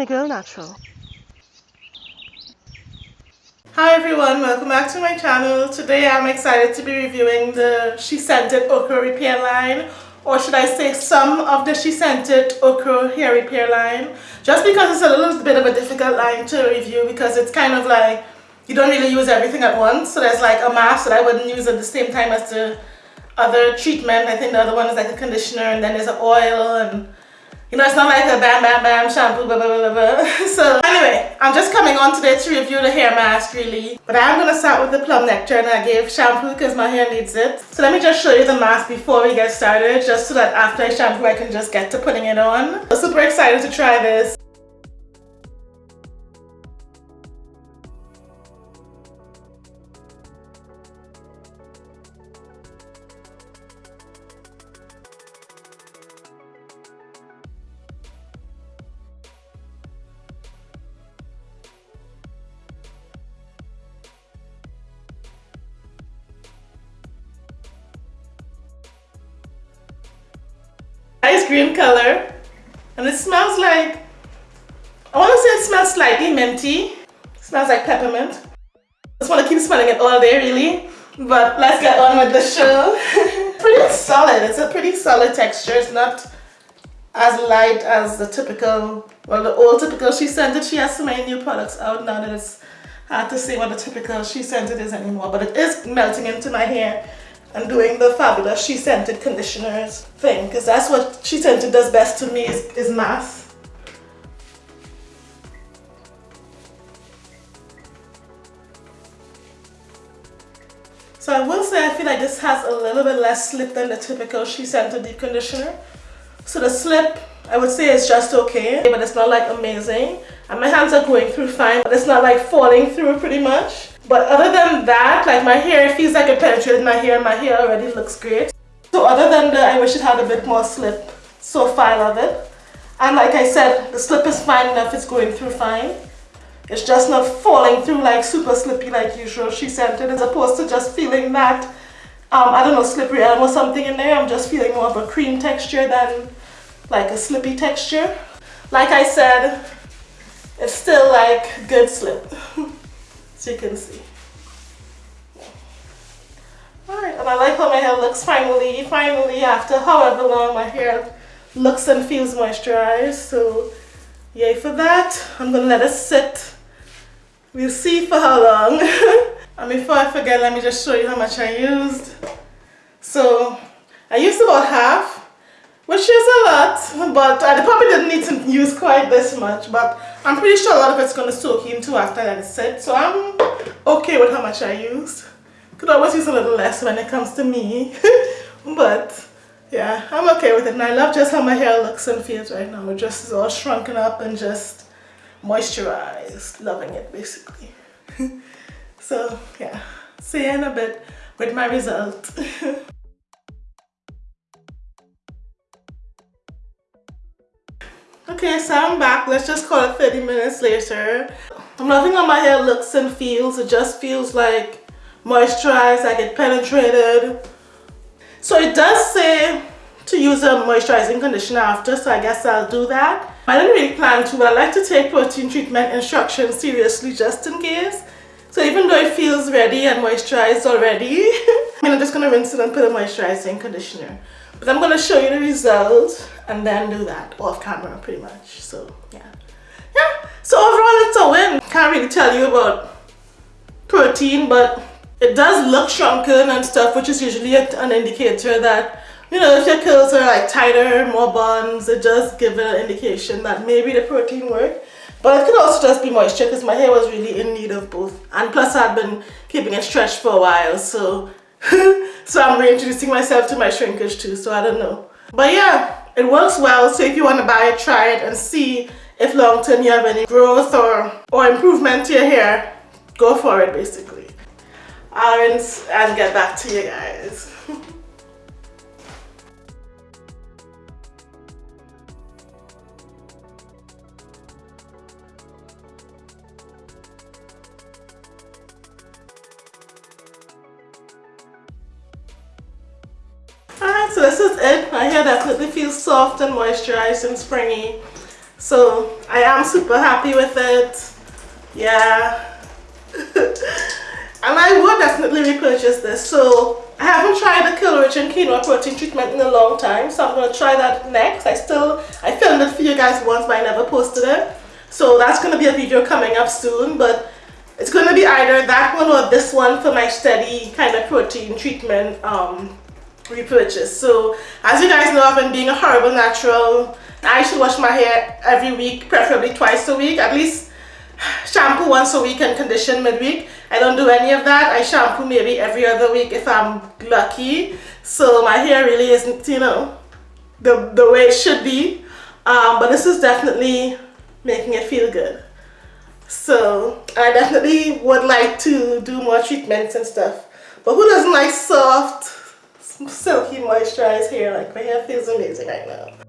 Skinny Girl Natural. Hi everyone, welcome back to my channel. Today I'm excited to be reviewing the SheScentIt Okra Repair line or should I say some of the SheScentIt Okra hair repair line just because it's a little bit of a difficult line to review because it's kind of like you don't really use everything at once so there's like a mask that I wouldn't use at the same time as the other treatment I think the other one is like a conditioner and then there's an oil and you know, it's not like a bam bam bam shampoo, blah blah blah blah. so anyway, I'm just coming on today to review the hair mask really. But I'm going to start with the Plum Nectar and I gave shampoo because my hair needs it. So let me just show you the mask before we get started just so that after I shampoo I can just get to putting it on. I'm super excited to try this. Cream color and it smells like I want to say it smells slightly minty. It smells like peppermint. I just want to keep smelling it all day really. But let's get on with the show. Pretty solid. It's a pretty solid texture. It's not as light as the typical well the old typical SheScentIt she has so many new products out now that it's hard to say what the typical SheScentIt is anymore. But it is melting into my hair and doing the fabulous SheScentIt conditioners thing because that's what SheScentIt does best to me is, is mass. So I will say I feel like this has a little bit less slip than the typical SheScentIt deep conditioner. So the slip I would say is just okay but it's not like amazing and my hands are going through fine but it's not like falling through pretty much. But other than that, like my hair feels like it penetrated my hair. My hair already looks great. So other than the, I wish it had a bit more slip. So I love it. And like I said, the slip is fine enough. It's going through fine. It's just not falling through like super slippy like usual SheScentIt as opposed to just feeling that, um, I don't know, slippery elm or something in there. I'm just feeling more of a cream texture than like a slippy texture. Like I said, it's still like good slip. so you can see. Alright, and I like how my hair looks finally, finally after however long my hair looks and feels moisturized. So yay for that. I'm gonna let it sit. We'll see for how long. and before I forget, let me just show you how much I used. So I used about half which is a lot, but uh, I probably didn't need to use quite this much, but I'm pretty sure a lot of it's going to soak into after that is set, so I'm okay with how much I used. Could always use a little less when it comes to me, but yeah, I'm okay with it, and I love just how my hair looks and feels right now. It just is all shrunken up and just moisturized, loving it basically. so yeah, see you in a bit with my result. Okay, so I'm back. Let's just call it 30 minutes later. I'm loving how my hair looks and feels. It just feels like moisturized, like it penetrated. So it does say to use a moisturizing conditioner after, so I guess I'll do that. I didn't really plan to, but I like to take protein treatment instructions seriously just in case. So even though it feels ready and moisturized already, I'm just going to rinse it and put a moisturizing conditioner. But I'm going to show you the result and then do that off camera pretty much. So yeah. Yeah. So overall it's a win. Can't really tell you about protein but it does look shrunken and stuff which is usually an indicator that you know if your curls are like tighter, more buns, it does give an indication that maybe the protein worked. But it could also just be moisture because my hair was really in need of both. And plus I've been keeping it stretched for a while so so I'm reintroducing myself to my shrinkage too, so I don't know. But yeah, it works well, so if you want to buy it, try it and see if long term you have any growth or, or improvement to your hair, go for it basically. I'll and get back to you guys. so this is it. My hair definitely feels soft and moisturized and springy. So I am super happy with it. Yeah. and I would definitely repurchase this. So I haven't tried the Curl Rich and Quinoa Protein Treatment in a long time. So I'm going to try that next. I still, I filmed it for you guys once but I never posted it. So that's going to be a video coming up soon. But it's going to be either that one or this one for my steady kind of protein treatment um, repurchase. So as you guys know, I've been being a horrible natural. I should wash my hair every week, preferably twice a week, at least shampoo once a week and condition midweek. I don't do any of that. I shampoo maybe every other week if I'm lucky. So my hair really isn't, you know, the, the way it should be. Um, but this is definitely making it feel good. So I definitely would like to do more treatments and stuff. But who doesn't like soft, silky moisturized hair? Like my hair feels amazing right now.